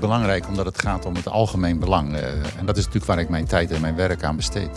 belangrijk omdat het gaat om het algemeen belang. Eh, en dat is natuurlijk waar ik mijn tijd en mijn werk aan besteed.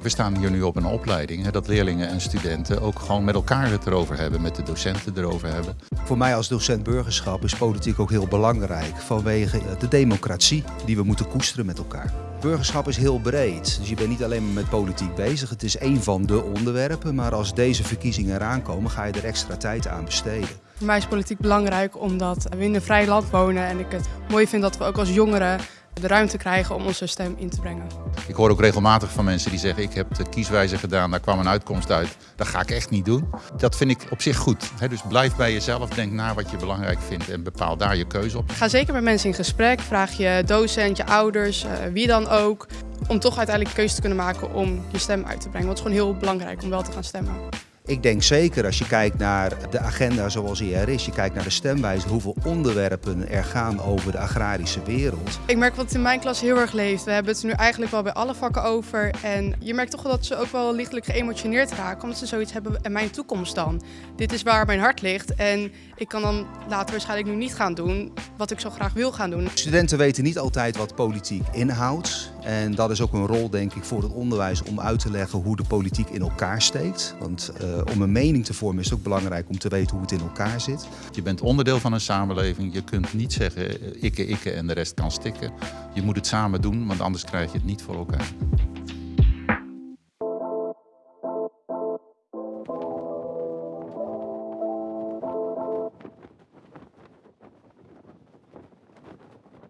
We staan hier nu op een opleiding, dat leerlingen en studenten ook gewoon met elkaar het erover hebben, met de docenten erover hebben. Voor mij als docent burgerschap is politiek ook heel belangrijk vanwege de democratie die we moeten koesteren met elkaar. Burgerschap is heel breed, dus je bent niet alleen maar met politiek bezig. Het is een van de onderwerpen, maar als deze verkiezingen eraan komen ga je er extra tijd aan besteden. Voor mij is politiek belangrijk omdat we in een vrij land wonen en ik het mooi vind dat we ook als jongeren de ruimte krijgen om onze stem in te brengen. Ik hoor ook regelmatig van mensen die zeggen ik heb de kieswijze gedaan, daar kwam een uitkomst uit. Dat ga ik echt niet doen. Dat vind ik op zich goed. Dus blijf bij jezelf, denk na wat je belangrijk vindt en bepaal daar je keuze op. Ga zeker met mensen in gesprek, vraag je docent, je ouders, eh, wie dan ook. Om toch uiteindelijk keuze te kunnen maken om je stem uit te brengen. Want het is gewoon heel belangrijk om wel te gaan stemmen. Ik denk zeker als je kijkt naar de agenda zoals die er is, je kijkt naar de stemwijze, hoeveel onderwerpen er gaan over de agrarische wereld. Ik merk wat het in mijn klas heel erg leeft. We hebben het nu eigenlijk wel bij alle vakken over. En je merkt toch wel dat ze ook wel lichtelijk geëmotioneerd raken, omdat ze zoiets hebben en mijn toekomst dan. Dit is waar mijn hart ligt en ik kan dan later waarschijnlijk nu niet gaan doen wat ik zo graag wil gaan doen. Studenten weten niet altijd wat politiek inhoudt. En dat is ook een rol denk ik voor het onderwijs om uit te leggen hoe de politiek in elkaar steekt. Want uh, om een mening te vormen is het ook belangrijk om te weten hoe het in elkaar zit. Je bent onderdeel van een samenleving. Je kunt niet zeggen ikke, ikke en de rest kan stikken. Je moet het samen doen, want anders krijg je het niet voor elkaar.